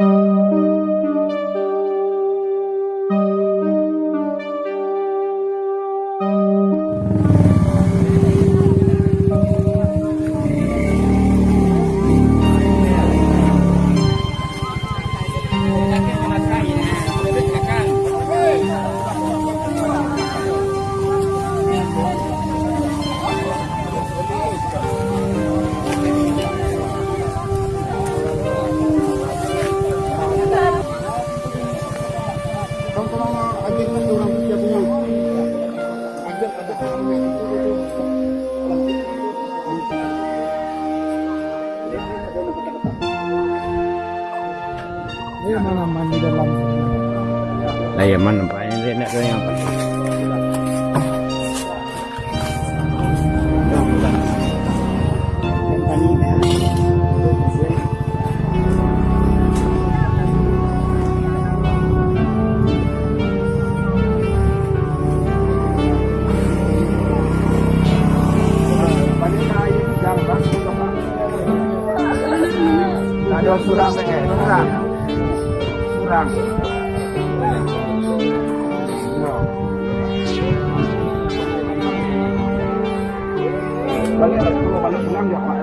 Música Layaman apa yang dia nak kena apa? Ada surang eh, surang. Surang. Balik balik pulang dia Pak.